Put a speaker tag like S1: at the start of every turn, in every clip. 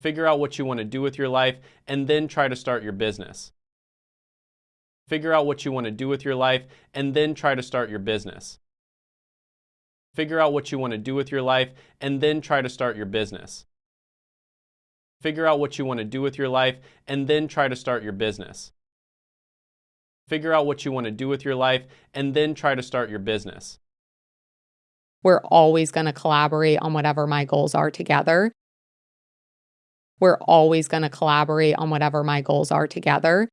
S1: Figure out what you want to do with your life and then try to start your business. Figure out what you want to do with your life and then try to start your business. Figure out what you want to do with your life and then try to start your business. Figure out what you want to do with your life and then try to start your business. Figure out what you want to do with your life and then try to start your business.
S2: We're always going to collaborate on whatever my goals are together. We're always going to collaborate on whatever my goals are together.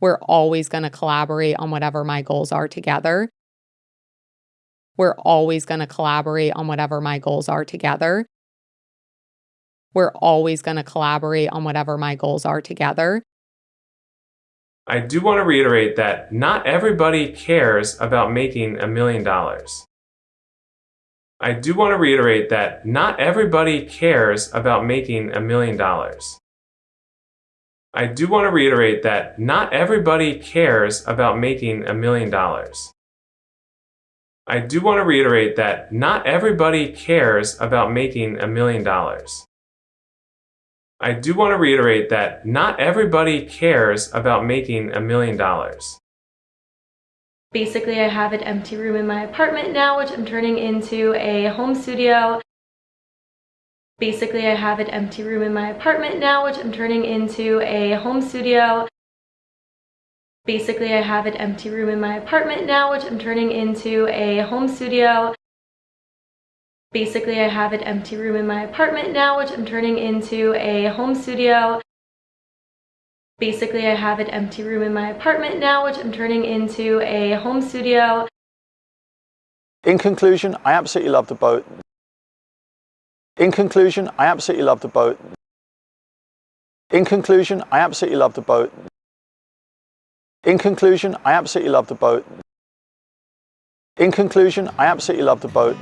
S2: We're always going to collaborate on whatever my goals are together. We're always going to collaborate on whatever my goals are together. We're always going to collaborate on whatever my goals are together.
S3: I do want to reiterate that not everybody cares about making a million dollars. I do want to reiterate that not everybody cares about making a million dollars. I do want to reiterate that not everybody cares about making a million dollars. I do want to reiterate that not everybody cares about making a million dollars. I do want to reiterate that not everybody cares about making a million dollars.
S4: Basically, I have an empty room in my apartment now, which I'm turning into a home studio. Basically, I have an empty room in my apartment now, which I'm turning into a home studio. Basically, I have an empty room in my apartment now, which I'm turning into a home studio. Basically, I have an empty room in my apartment now, which I'm turning into a home studio. Basically, I have an empty room in my apartment now, which I'm turning into a home studio.
S5: In conclusion, I absolutely love the boat. In conclusion, I absolutely love the boat. In conclusion, I absolutely love the boat. In conclusion, I absolutely love the boat. In conclusion, I absolutely love the boat.